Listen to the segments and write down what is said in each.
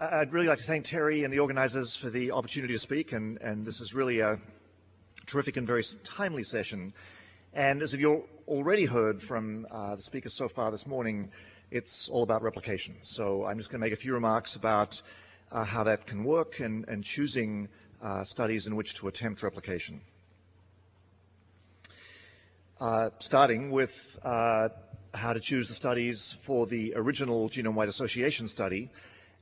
I'd really like to thank Terry and the organizers for the opportunity to speak, and, and this is really a terrific and very timely session. And as you've already heard from uh, the speakers so far this morning, it's all about replication. So I'm just going to make a few remarks about uh, how that can work and, and choosing uh, studies in which to attempt replication. Uh, starting with uh, how to choose the studies for the original genome-wide association study.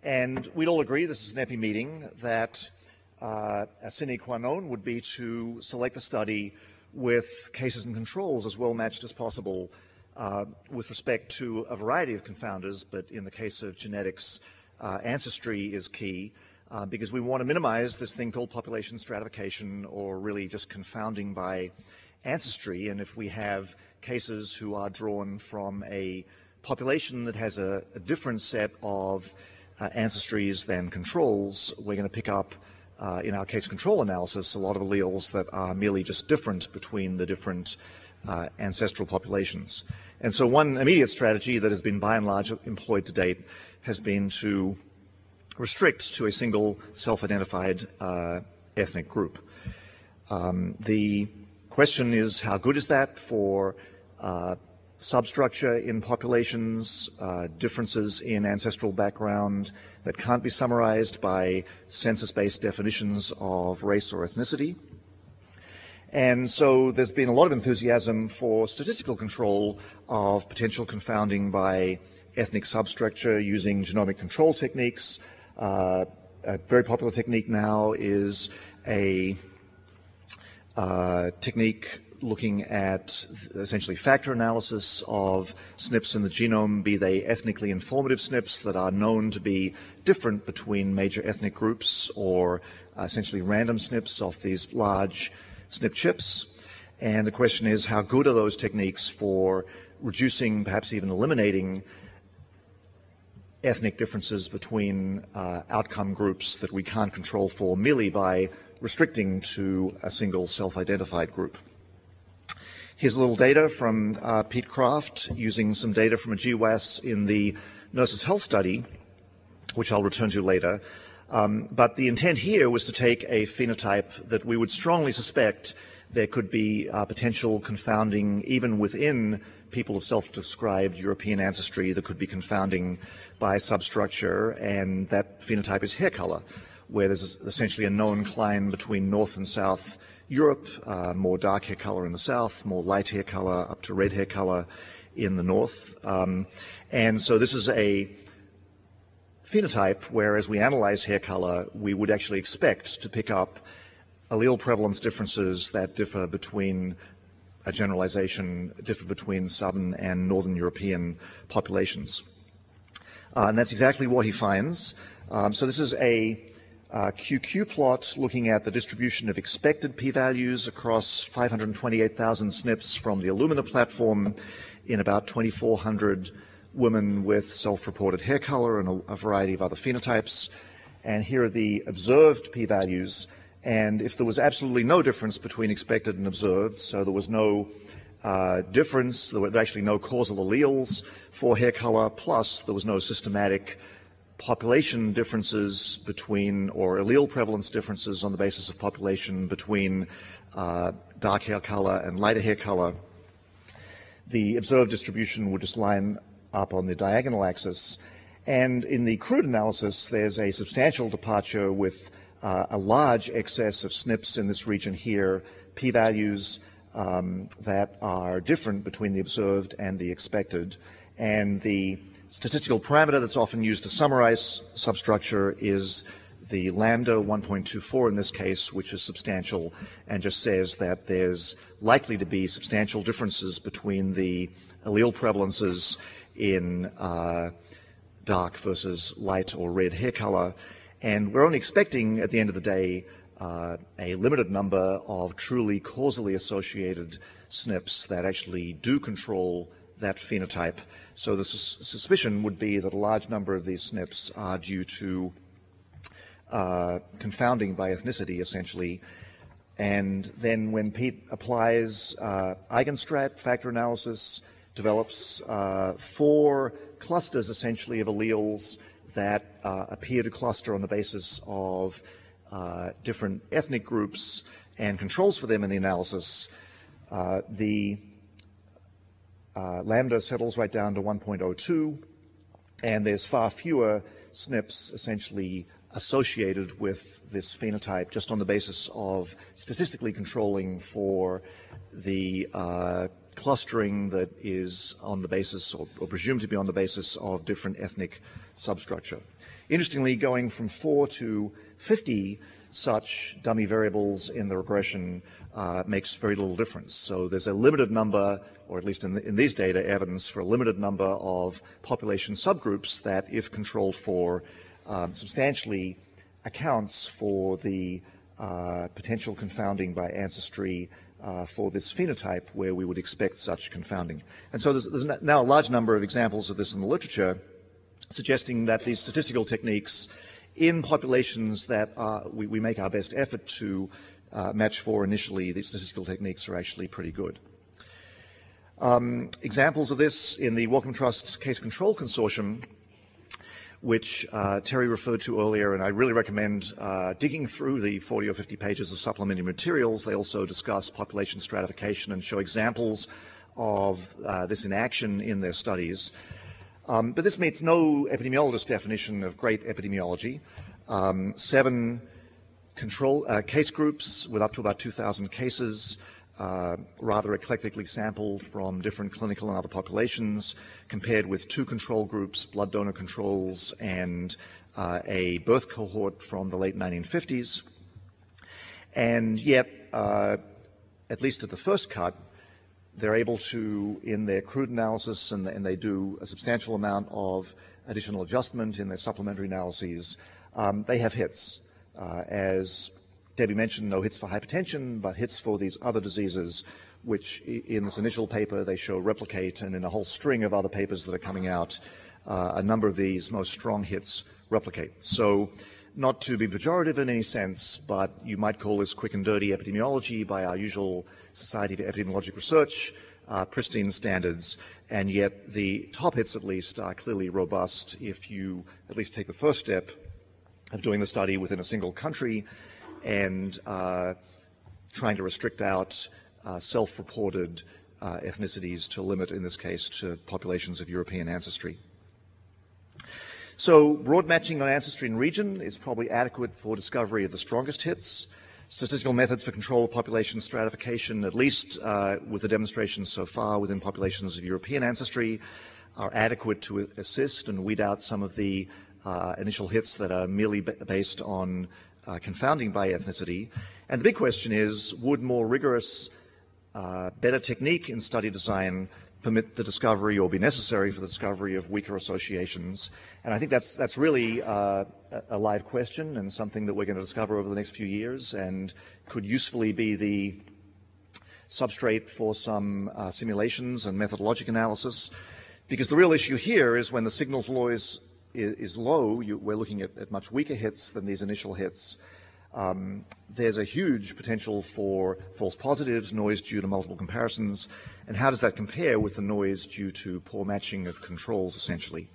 And we'd all agree, this is an EPI meeting, that uh, a sine qua non would be to select a study with cases and controls as well matched as possible uh, with respect to a variety of confounders, but in the case of genetics, uh, ancestry is key uh, because we want to minimize this thing called population stratification or really just confounding by ancestry. And if we have cases who are drawn from a population that has a, a different set of ancestries than controls, we're going to pick up, uh, in our case control analysis, a lot of alleles that are merely just different between the different uh, ancestral populations. And so one immediate strategy that has been by and large employed to date has been to restrict to a single self-identified uh, ethnic group. Um, the question is how good is that for uh, substructure in populations, uh, differences in ancestral background that can't be summarized by census-based definitions of race or ethnicity. And so there's been a lot of enthusiasm for statistical control of potential confounding by ethnic substructure using genomic control techniques. Uh, a very popular technique now is a uh, technique looking at essentially factor analysis of SNPs in the genome, be they ethnically informative SNPs that are known to be different between major ethnic groups or uh, essentially random SNPs off these large SNP chips. And the question is, how good are those techniques for reducing, perhaps even eliminating ethnic differences between uh, outcome groups that we can't control for merely by restricting to a single self-identified group. Here's a little data from uh, Pete Kraft using some data from a GWAS in the Nurses Health Study, which I'll return to later. Um, but the intent here was to take a phenotype that we would strongly suspect there could be uh, potential confounding even within people of self-described European ancestry that could be confounding by substructure, and that phenotype is hair color, where there's essentially a known cline between North and South Europe, uh, more dark hair color in the South, more light hair color up to red hair color in the North. Um, and so this is a phenotype where as we analyze hair color, we would actually expect to pick up allele prevalence differences that differ between a generalization, differ between southern and northern European populations. Uh, and that's exactly what he finds. Um, so this is a uh, QQ plot looking at the distribution of expected p-values across 528,000 SNPs from the Illumina platform in about 2,400 women with self-reported hair color and a, a, variety of other phenotypes. And here are the observed p-values. And if there was absolutely no difference between expected and observed, so there was no uh, difference, there were actually no causal alleles for hair color, plus there was no systematic population differences between, or allele prevalence differences on the basis of population between uh, dark hair color and lighter hair color, the observed distribution would just line up on the diagonal axis. And in the crude analysis, there's a substantial departure with uh, a large excess of SNPs in this region here, p-values um, that are different between the observed and the expected. And the statistical parameter that's often used to summarize substructure is the lambda 1.24 in this case, which is substantial and just says that there's likely to be substantial differences between the allele prevalences in uh, dark versus light or red hair color. And we're only expecting at the end of the day uh, a limited number of truly causally associated SNPs that actually do control that phenotype. So the suspicion would be that a large number of these SNPs are due to uh, confounding by ethnicity, essentially. And then when Pete applies uh, eigenstrat factor analysis, develops uh, four clusters essentially of alleles that uh, appear to cluster on the basis of uh, different ethnic groups and controls for them in the analysis, uh, the uh, lambda settles right down to 1.02, and there's far fewer SNPs essentially associated with this phenotype just on the basis of statistically controlling for the uh, clustering that is on the basis or, or, presumed to be on the basis of different ethnic substructure. Interestingly, going from 4 to 50 such dummy variables in the regression uh, makes very little difference. So there's a limited number, or at least in, the, in, these data, evidence for a limited number of population subgroups that, if controlled for, um, substantially accounts for the uh, potential confounding by ancestry uh, for this phenotype where we would expect such confounding. And so there's, there's, now a large number of examples of this in the literature suggesting that these statistical techniques in populations that uh, we, we, make our best effort to uh, match for initially, these statistical techniques are actually pretty good. Um, examples of this in the Wellcome Trust Case Control Consortium, which uh, Terry referred to earlier, and I really recommend uh, digging through the 40 or 50 pages of supplementary materials. They also discuss population stratification and show examples of uh, this in action in their studies. Um, but this meets no epidemiologist definition of great epidemiology. Um, seven control uh, case groups with up to about 2,000 cases, uh, rather eclectically sampled from different clinical and other populations, compared with two control groups, blood donor controls, and uh, a birth cohort from the late 1950s. And yet, uh, at least at the first cut, they're able to, in their crude analysis, and, and, they do a substantial amount of additional adjustment in their supplementary analyses, um, they have hits. Uh, as Debbie mentioned, no hits for hypertension, but hits for these other diseases, which in this initial paper they show replicate, and in a whole string of other papers that are coming out, uh, a number of these most strong hits replicate. So not to be pejorative in any sense, but you might call this quick and dirty epidemiology by our usual Society for Epidemiologic Research, uh, pristine standards, and yet the top hits at least are clearly robust if you at least take the first step of doing the study within a single country and uh, trying to restrict out uh, self-reported uh, ethnicities to limit, in this case, to populations of European ancestry. So broad matching on ancestry and region is probably adequate for discovery of the strongest hits statistical methods for control of population stratification, at least uh, with the demonstrations so far within populations of European ancestry, are adequate to assist and weed out some of the uh, initial hits that are merely based on uh, confounding by ethnicity. And the big question is, would more rigorous, uh, better technique in study design permit the discovery or be necessary for the discovery of weaker associations? And I think that's, that's really uh, a live question and something that we're going to discover over the next few years and could usefully be the substrate for some uh, simulations and methodologic analysis. Because the real issue here is when the signal to noise is, is low, you, we're looking at, at, much weaker hits than these initial hits. Um, there's a huge potential for false positives, noise due to multiple comparisons, and how does that compare with the noise due to poor matching of controls, essentially?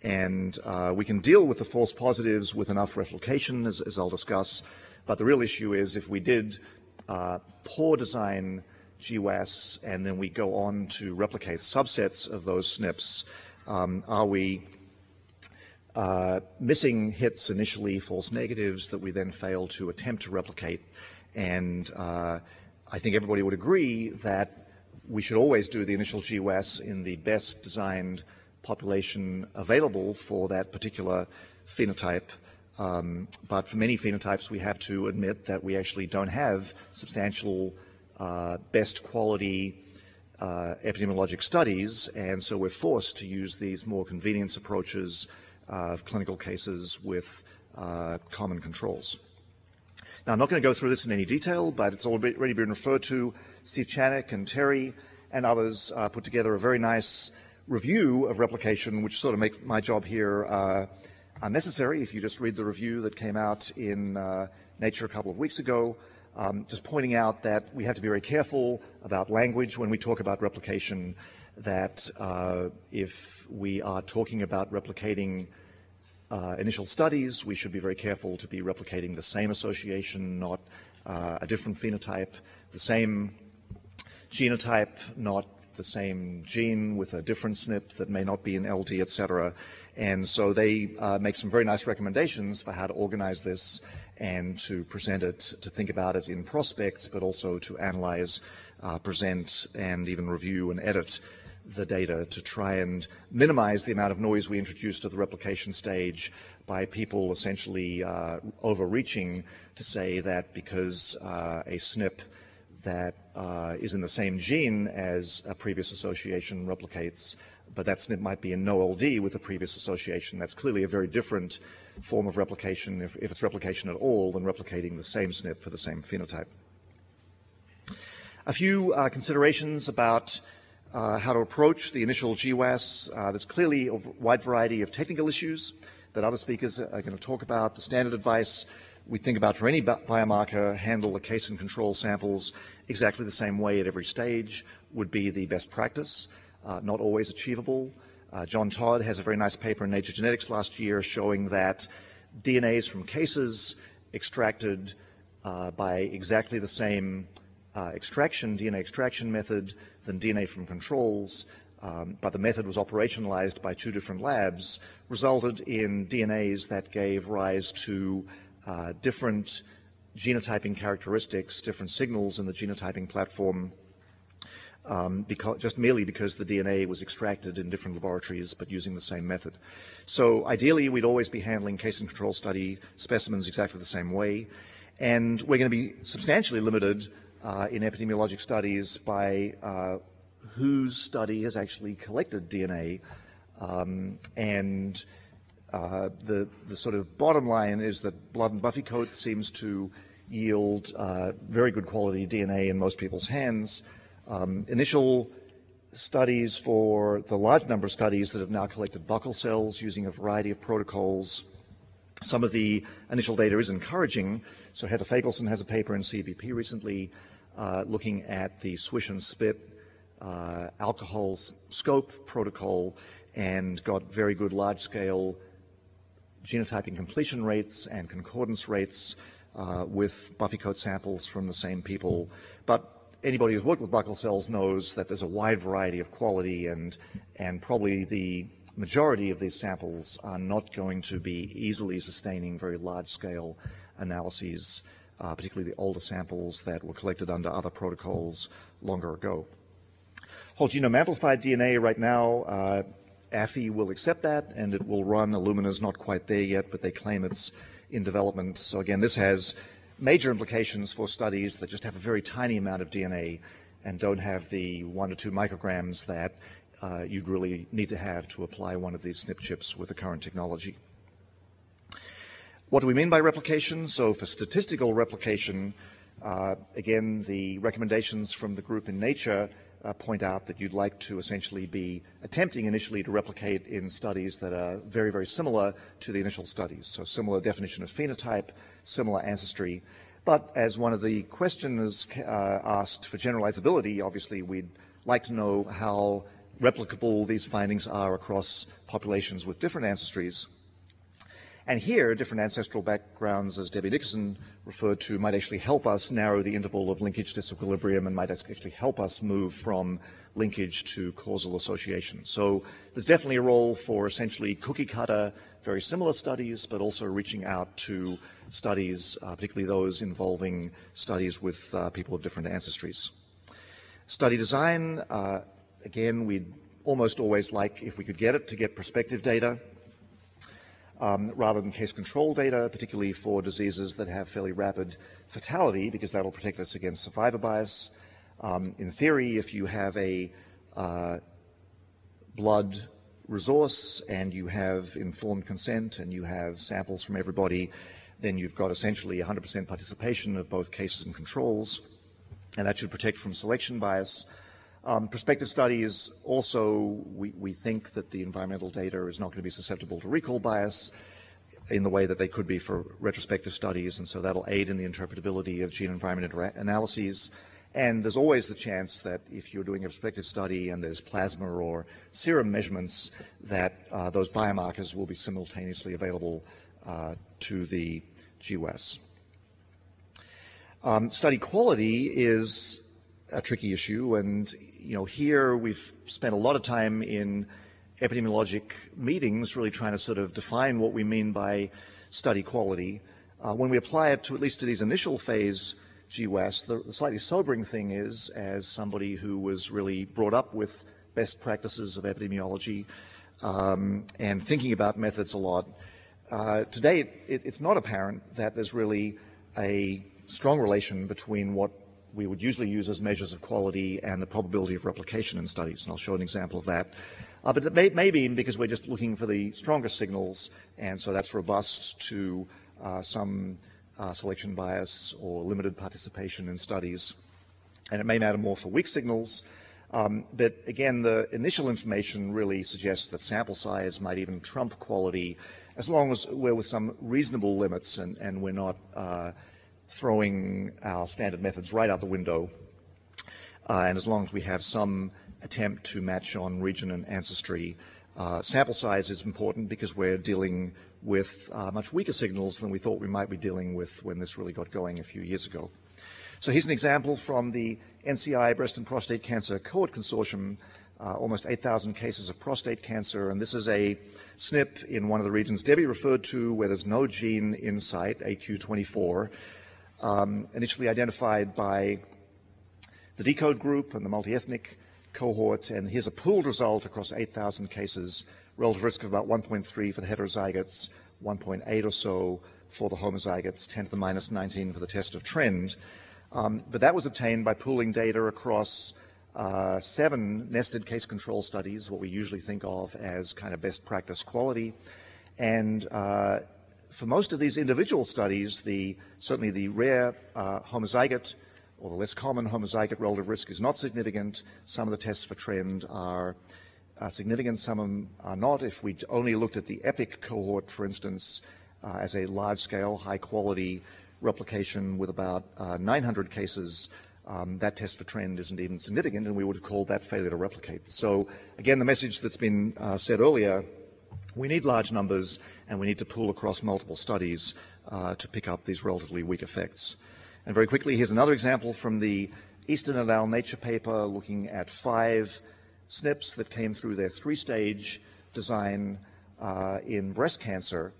And uh, we can deal with the false positives with enough replication, as, as I'll discuss, but the real issue is if we did uh, poor design GWAS and then we go on to replicate subsets of those SNPs, um, are we uh, missing hits initially, false negatives that we then fail to attempt to replicate? And uh, I think everybody would agree that we should always do the initial GWAS in the best designed population available for that particular phenotype. Um, but for many phenotypes, we have to admit that we actually don't have substantial uh, best quality uh, epidemiologic studies, and so we're forced to use these more convenience approaches of clinical cases with uh, common controls. Now, I'm not going to go through this in any detail, but it's already been referred to. Steve Chanock and Terry and others uh, put together a very nice review of replication, which sort of makes my job here uh, unnecessary. If you just read the review that came out in uh, Nature a couple of weeks ago, um, just pointing out that we have to be very careful about language when we talk about replication, that uh, if we are talking about replicating initial studies, we should be very careful to be replicating the same association, not uh, a different phenotype, the same genotype, not the same gene with a different SNP that may not be an LD, et cetera. And so they uh, make some very nice recommendations for how to organize this and to present it, to think about it in prospects, but also to analyze, uh, present, and even review and edit the data to try and minimize the amount of noise we introduce to the replication stage by people essentially uh, overreaching to say that because uh, a SNP that uh, is in the same gene as a previous association replicates, but that SNP might be in no LD with a previous association. That's clearly a very different form of replication, if, if it's replication at all, than replicating the same SNP for the same phenotype. A few uh, considerations about how to approach the initial GWAS. Uh, there's clearly a wide variety of technical issues that other speakers are going to talk about. The standard advice we think about for any biomarker, handle the case and control samples exactly the same way at every stage would be the best practice, uh, not always achievable. Uh, John Todd has a very nice paper in Nature Genetics last year showing that DNAs from cases extracted uh, by exactly the same uh, extraction, DNA extraction method than DNA from controls, um, but the method was operationalized by two different labs, resulted in DNAs that gave rise to uh, different genotyping characteristics, different signals in the genotyping platform, um, because, just merely because the DNA was extracted in different laboratories but using the same method. So ideally, we'd always be handling case and control study specimens exactly the same way. And we're going to be substantially limited uh, in epidemiologic studies by uh, whose study has actually collected DNA. Um, and uh, the, the sort of bottom line is that blood and buffy coat seems to yield uh, very good quality DNA in most people's hands. Um, initial studies for the large number of studies that have now collected buccal cells using a variety of protocols. Some of the initial data is encouraging. So Heather Feigelson has a paper in CBP recently uh, looking at the swish and spit uh, alcohol scope protocol and got very good large-scale genotyping completion rates and concordance rates uh, with buffy coat samples from the same people. But anybody who's worked with buccal cells knows that there's a wide variety of quality and, and probably the majority of these samples are not going to be easily sustaining very large-scale analyses, uh, particularly the older samples that were collected under other protocols longer ago. Whole genome amplified DNA right now, uh, Affy will accept that and it will run. Illumina's not quite there yet, but they claim it's in development. So again, this has major implications for studies that just have a very tiny amount of DNA and don't have the one to two micrograms that uh, you'd really need to have to apply one of these SNP chips with the current technology. What do we mean by replication? So for statistical replication, uh, again, the recommendations from the group in Nature uh, point out that you'd like to essentially be attempting initially to replicate in studies that are very, very similar to the initial studies. So similar definition of phenotype, similar ancestry. But as one of the questioners uh, asked for generalizability, obviously we'd like to know how replicable these findings are across populations with different ancestries. And here, different ancestral backgrounds, as Debbie Nickerson referred to, might actually help us narrow the interval of linkage disequilibrium and might actually help us move from linkage to causal association. So there's definitely a role for essentially cookie cutter, very similar studies, but also reaching out to studies, uh, particularly those involving studies with uh, people of different ancestries. Study design, uh, again, we'd almost always like, if we could get it, to get prospective data um, rather than case control data, particularly for diseases that have fairly rapid fatality, because that'll protect us against survivor bias. Um, in theory, if you have a uh, blood resource and you have informed consent and you have samples from everybody, then you've got essentially 100% participation of both cases and controls, and that should protect from selection bias. Um, prospective studies also, we, we, think that the environmental data is not going to be susceptible to recall bias in the way that they could be for retrospective studies, and so that'll aid in the interpretability of gene environment analyses. And there's always the chance that if you're doing a prospective study and there's plasma or serum measurements, that uh, those biomarkers will be simultaneously available uh, to the GWAS. Um, study quality is a tricky issue, and you know here we've spent a lot of time in epidemiologic meetings really trying to sort of define what we mean by study quality. Uh, when we apply it to at least to these initial phase GWAS, the, the slightly sobering thing is, as somebody who was really brought up with best practices of epidemiology um, and thinking about methods a lot, uh, today it, it's not apparent that there's really a strong relation between what we would usually use as measures of quality and the probability of replication in studies, and I'll show an example of that. Uh, but it may, may, be because we're just looking for the strongest signals, and so that's robust to uh, some uh, selection bias or limited participation in studies. And it may matter more for weak signals, um, but again, the initial information really suggests that sample size might even trump quality as long as we're with some reasonable limits and, and we're not uh, throwing our standard methods right out the window. Uh, and as long as we have some attempt to match on region and ancestry, uh, sample size is important because we're dealing with uh, much weaker signals than we thought we might be dealing with when this really got going a few years ago. So here's an example from the NCI Breast and Prostate Cancer Cohort Consortium, uh, almost 8,000 cases of prostate cancer, and this is a SNP in one of the regions Debbie referred to where there's no gene in sight, 8q24, um, initially identified by the deCODE group and the multi-ethnic cohort, and here's a pooled result across 8,000 cases, relative risk of about 1.3 for the heterozygotes, 1.8 or so for the homozygotes, 10 to the minus 19 for the test of trend. Um, but that was obtained by pooling data across uh, seven nested case control studies, what we usually think of as kind of best practice quality. And uh, for most of these individual studies, the, certainly the rare uh, homozygote or the less common homozygote relative risk is not significant. Some of the tests for trend are uh, significant, some of them are not. If we only looked at the EPIC cohort, for instance, uh, as a large-scale, high-quality replication with about uh, 900 cases, um, that test for trend isn't even significant, and we would have called that failure to replicate. So again, the message that's been uh, said earlier we need large numbers and we need to pool across multiple studies uh, to pick up these relatively weak effects. And very quickly, here's another example from the Easton et al. Nature paper looking at five SNPs that came through their three-stage design uh, in breast cancer.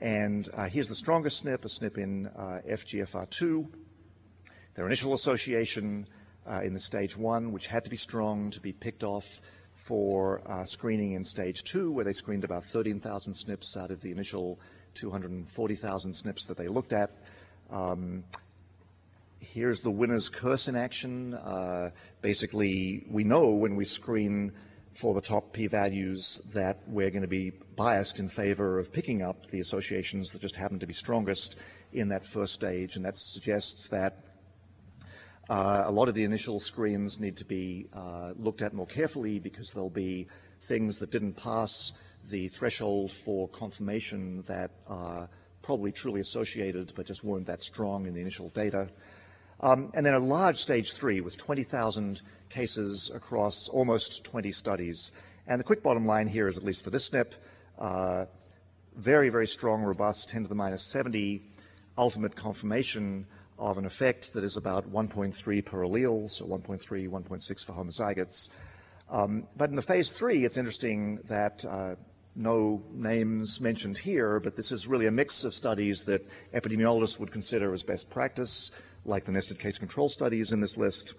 And uh, here's the strongest SNP, a SNP in uh, FGFR2. Their initial association uh, in the stage one, which had to be strong to be picked off for uh, screening in stage two, where they screened about 13,000 SNPs out of the initial 240,000 SNPs that they looked at. Um, here's the winner's curse in action. Uh, basically, we know when we screen for the top p-values that we're going to be biased in favor of picking up the associations that just happen to be strongest in that first stage, and that suggests that uh, a lot of the initial screens need to be uh, looked at more carefully because there'll be things that didn't pass the threshold for confirmation that are probably truly associated but just weren't that strong in the initial data. Um, and then a large stage three with 20,000 cases across almost 20 studies. And the quick bottom line here is, at least for this SNP, uh, very, very strong, robust 10 to the minus 70 ultimate confirmation of an effect that is about 1.3 per allele, so 1.3, 1.6 for homozygotes. Um, but in the phase three, it's interesting that uh, no names mentioned here, but this is really a mix of studies that epidemiologists would consider as best practice, like the nested case control studies in this list,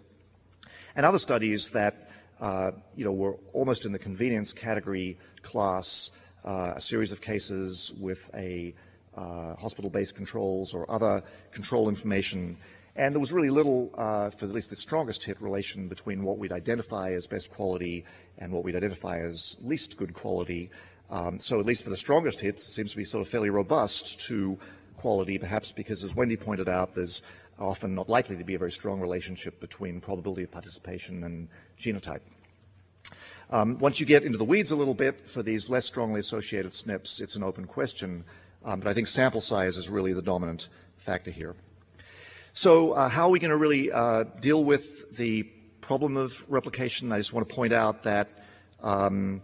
and other studies that uh, you know were almost in the convenience category class, uh, a series of cases with a hospital-based controls or other control information. And there was really little, uh, for at least the strongest hit, relation between what we'd identify as best quality and what we'd identify as least good quality. Um, so at least for the strongest hits, it seems to be sort of fairly robust to quality, perhaps because, as Wendy pointed out, there's often not likely to be a very strong relationship between probability of participation and genotype. Um, once you get into the weeds a little bit for these less strongly associated SNPs, it's an open question um, but I think sample size is really the dominant factor here. So uh, how are we going to really uh, deal with the problem of replication? I just want to point out that um,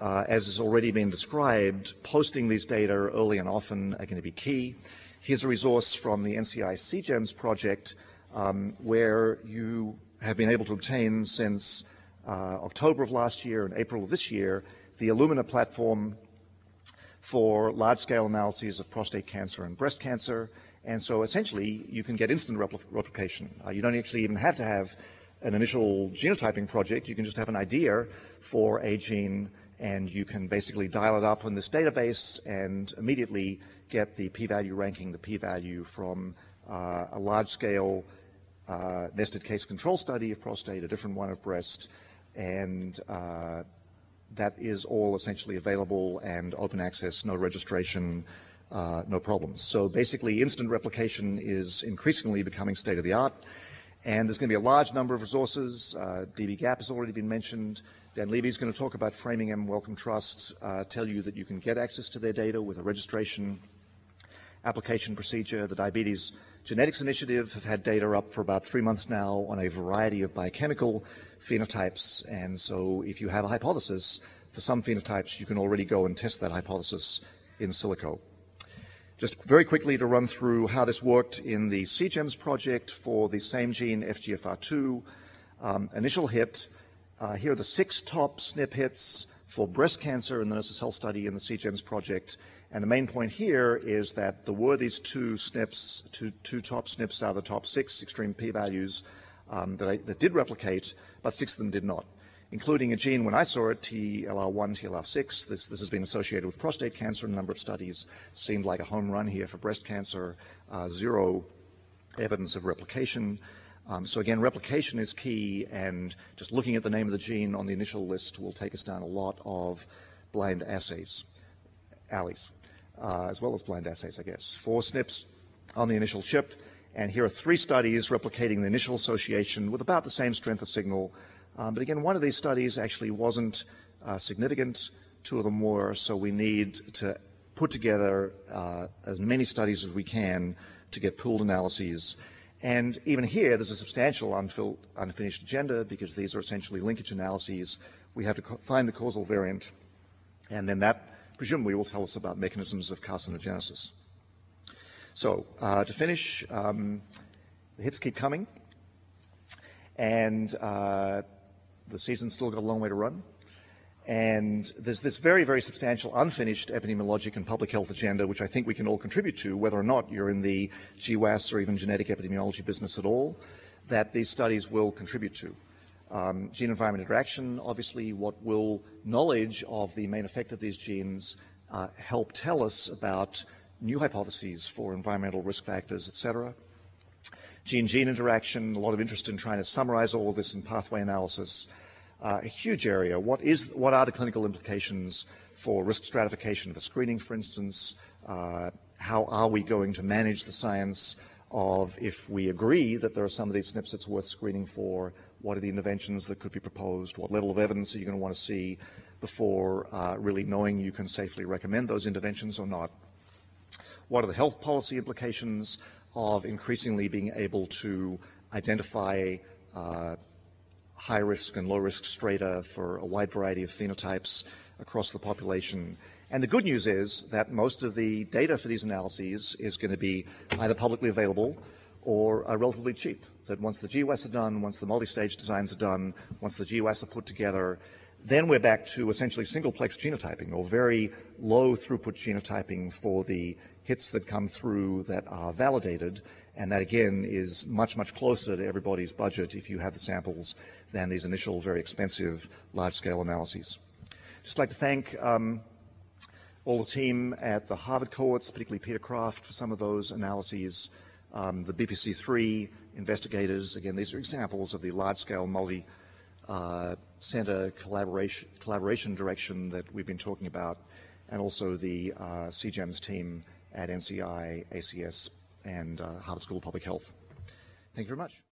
uh, as has already been described, posting these data early and often are going to be key. Here's a resource from the NCI CGEMS project um, where you have been able to obtain since uh, October of last year and April of this year the Illumina platform for large-scale analyses of prostate cancer and breast cancer. And so essentially, you can get instant repl replication. Uh, you don't actually even have to have an initial genotyping project. You can just have an idea for a gene, and you can basically dial it up in this database and immediately get the p-value ranking, the p-value from uh, a large-scale uh, nested case control study of prostate, a different one of breast, and uh, that is all essentially available and open access, no registration, uh, no problems. So basically, instant replication is increasingly becoming state of the art. And there's going to be a large number of resources. Uh, dbGaP has already been mentioned. Dan Levy is going to talk about Framingham Wellcome Trust, uh, tell you that you can get access to their data with a registration application procedure. The Diabetes Genetics Initiative have had data up for about three months now on a variety of biochemical phenotypes. And so if you have a hypothesis for some phenotypes, you can already go and test that hypothesis in silico. Just very quickly to run through how this worked in the CGEMS project for the same gene, FGFR2. Um, initial hit, uh, here are the six top SNP hits for breast cancer in the Nurses Health study in the CGEMS project. And the main point here is that there were these two SNPs, two, two top SNPs out of the top six extreme p-values um, that, that did replicate, but six of them did not including a gene when I saw it, TLR1, TLR6. This, this has been associated with prostate cancer in a number of studies. Seemed like a home run here for breast cancer. Uh, zero evidence of replication. Um, so again, replication is key, and just looking at the name of the gene on the initial list will take us down a lot of blind assays, alleys, uh, as well as blind assays, I guess. Four SNPs on the initial chip, and here are three studies replicating the initial association with about the same strength of signal um, but again, one of these studies actually wasn't uh, significant. Two of them were, so we need to put together uh, as many studies as we can to get pooled analyses. And even here, there's a substantial unfinished agenda because these are essentially linkage analyses. We have to find the causal variant, and then that presumably will tell us about mechanisms of carcinogenesis. So uh, to finish, um, the hits keep coming. And uh, the season's still got a long way to run. And there's this very, very substantial unfinished epidemiologic and public health agenda, which I think we can all contribute to, whether or not you're in the GWAS or even genetic epidemiology business at all, that these studies will contribute to. Um, gene environment interaction, obviously, what will knowledge of the main effect of these genes uh, help tell us about new hypotheses for environmental risk factors, et cetera gene-gene interaction, a lot of interest in trying to summarize all this in pathway analysis. Uh, a huge area. What, is, what are the clinical implications for risk stratification for screening, for instance? Uh, how are we going to manage the science of if we agree that there are some of these SNPs that's worth screening for, what are the interventions that could be proposed, what level of evidence are you going to want to see before uh, really knowing you can safely recommend those interventions or not? What are the health policy implications of increasingly being able to identify uh, high risk and low risk strata for a wide variety of phenotypes across the population. And the good news is that most of the data for these analyses is going to be either publicly available or uh, relatively cheap. That once the GWAS are done, once the multi-stage designs are done, once the GWAS are put together, then we're back to essentially single-plex genotyping or very low throughput genotyping for the hits that come through that are validated. And that again is much, much closer to everybody's budget if you have the samples than these initial very expensive large-scale analyses. Just like to thank um, all the team at the Harvard cohorts, particularly Peter Kraft for some of those analyses, um, the BPC3 investigators, again, these are examples of the large-scale multi- uh, collaboration, collaboration direction that we've been talking about, and also the uh, CGEMS team at NCI, ACS, and uh, Harvard School of Public Health. Thank you very much.